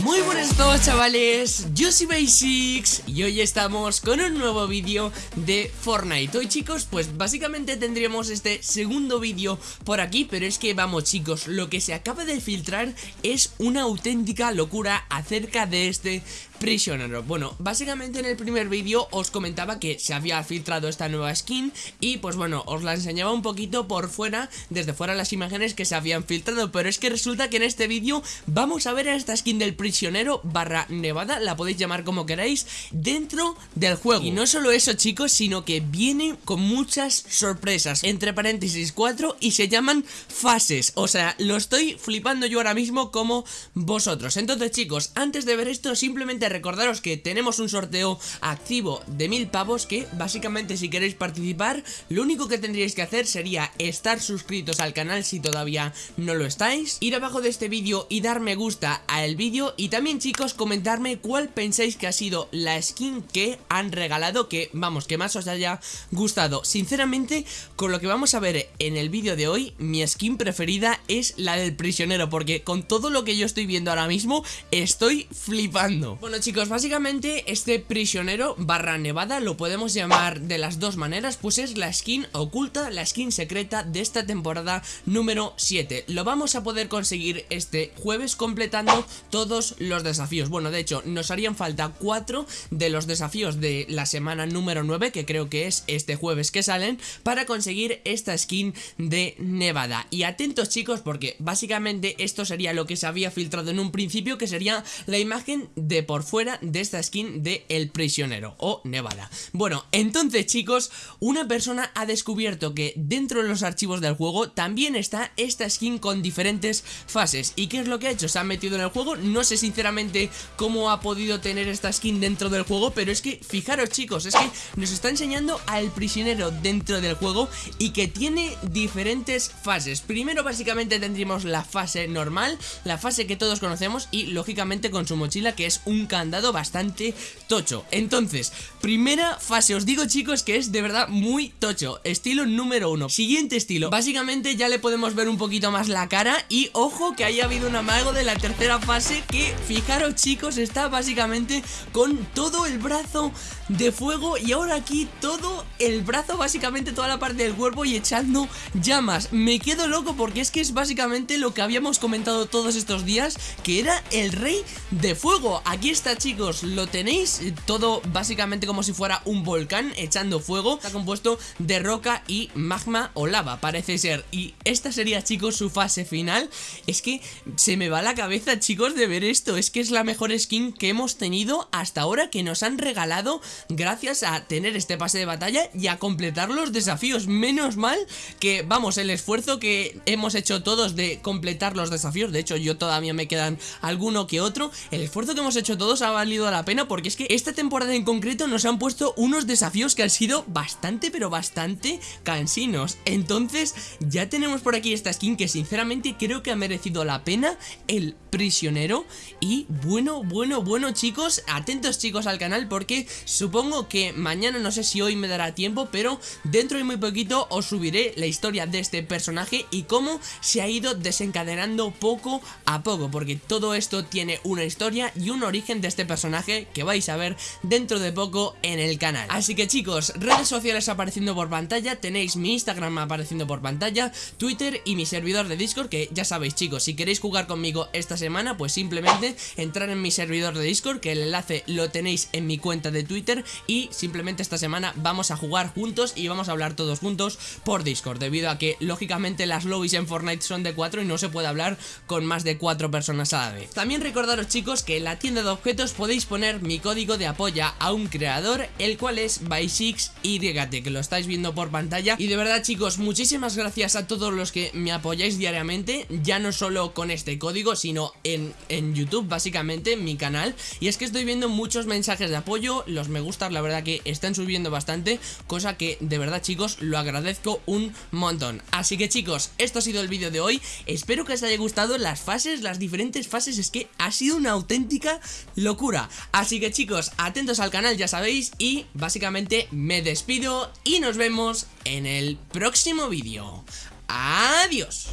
Muy buenas todos chavales, yo soy Basics y hoy estamos con un nuevo vídeo de Fortnite. Hoy chicos, pues básicamente tendríamos este segundo vídeo por aquí Pero es que vamos chicos, lo que se acaba de filtrar es una auténtica locura acerca de este prisionero Bueno, básicamente en el primer vídeo os comentaba que se había filtrado esta nueva skin Y pues bueno, os la enseñaba un poquito por fuera, desde fuera las imágenes que se habían filtrado Pero es que resulta que en este vídeo vamos a ver a esta skin del prisionero barra nevada, la podéis llamar como queráis, dentro del juego. Y no solo eso chicos, sino que viene con muchas sorpresas, entre paréntesis 4 y se llaman fases. O sea, lo estoy flipando yo ahora mismo como vosotros. Entonces chicos, antes de ver esto, simplemente recordaros que tenemos un sorteo activo de mil pavos que básicamente si queréis participar, lo único que tendríais que hacer sería estar suscritos al canal si todavía no lo estáis, ir abajo de este vídeo y dar me gusta al vídeo y también chicos comentarme cuál pensáis que ha sido la skin que han regalado Que vamos, que más os haya gustado. Sinceramente, con lo que vamos a ver en el vídeo de hoy Mi skin preferida es la del prisionero Porque con todo lo que yo estoy viendo ahora mismo Estoy flipando. Bueno chicos, básicamente este prisionero barra nevada Lo podemos llamar de las dos maneras Pues es la skin oculta, la skin secreta de esta temporada número 7 Lo vamos a poder conseguir este jueves completando todos los desafíos. Bueno, de hecho, nos harían falta cuatro de los desafíos de la semana número 9 Que creo que es este jueves que salen Para conseguir esta skin de Nevada. Y atentos chicos porque básicamente esto sería lo que se había filtrado en un principio Que sería la imagen de por fuera de esta skin de El Prisionero o Nevada. Bueno, entonces chicos, una persona ha descubierto que dentro de los archivos del juego También está esta skin con diferentes fases. ¿Y qué es lo que ha hecho? Se ha metido en el juego, no se sinceramente cómo ha podido tener esta skin dentro del juego Pero es que, fijaros chicos, es que nos está enseñando al prisionero dentro del juego Y que tiene diferentes fases. Primero básicamente tendríamos la fase normal, la fase que todos conocemos Y lógicamente con su mochila que es un candado bastante tocho Entonces, primera fase, os digo chicos que es de verdad muy tocho Estilo número uno Siguiente estilo, básicamente ya le podemos ver un poquito más la cara Y ojo que haya habido un amago de la tercera fase que fijaros chicos, está básicamente con todo el brazo de fuego y ahora aquí todo el brazo, básicamente toda la parte del cuerpo y echando llamas. Me quedo loco porque es que es básicamente lo que habíamos comentado todos estos días, que era el rey de fuego. Aquí está chicos, lo tenéis, todo básicamente como si fuera un volcán echando fuego. Está compuesto de roca y magma o lava, parece ser. Y esta sería chicos su fase final. Es que se me va la cabeza chicos de ver esto, es que es la mejor skin que hemos tenido hasta ahora que nos han regalado gracias a tener este pase de batalla y a completar los desafíos. Menos mal que, vamos, el esfuerzo que hemos hecho todos de completar los desafíos, de hecho yo todavía me quedan alguno que otro, el esfuerzo que hemos hecho todos ha valido la pena porque es que esta temporada en concreto nos han puesto unos desafíos que han sido bastante pero bastante cansinos. Entonces ya tenemos por aquí esta skin que sinceramente creo que ha merecido la pena el prisionero y bueno, bueno, bueno chicos, atentos chicos al canal porque supongo que mañana, no sé si hoy me dará tiempo, pero dentro de muy poquito os subiré la historia de este personaje y cómo se ha ido desencadenando poco a poco, porque todo esto tiene una historia y un origen este personaje que vais a ver dentro de poco en el canal. Así que chicos, redes sociales apareciendo por pantalla, tenéis mi Instagram apareciendo por pantalla, Twitter y mi servidor de Discord, que ya sabéis chicos, si queréis jugar conmigo esta semana, pues simplemente entrar en mi servidor de Discord, que el enlace lo tenéis en mi cuenta de Twitter y simplemente esta semana vamos a jugar juntos y vamos a hablar todos juntos por Discord, debido a que lógicamente las lobbies en Fortnite son de 4 y no se puede hablar con más de 4 personas a la vez. También recordaros chicos que en la tienda de objetos podéis poner mi código de apoya a un creador, el cual es by6YT, que lo estáis viendo por pantalla. Y de verdad chicos, muchísimas gracias a todos los que me apoyáis diariamente, ya no solo con este código, sino en, en YouTube básicamente, en mi canal, y es que estoy viendo muchos mensajes de apoyo, los me gustan la verdad que están subiendo bastante, cosa que de verdad chicos lo agradezco un montón. Así que chicos, esto ha sido el vídeo de hoy, espero que os haya gustado las fases, las diferentes fases, es que ha sido una auténtica locura. Así que chicos, atentos al canal ya sabéis y básicamente me despido y nos vemos en el próximo vídeo. Adiós.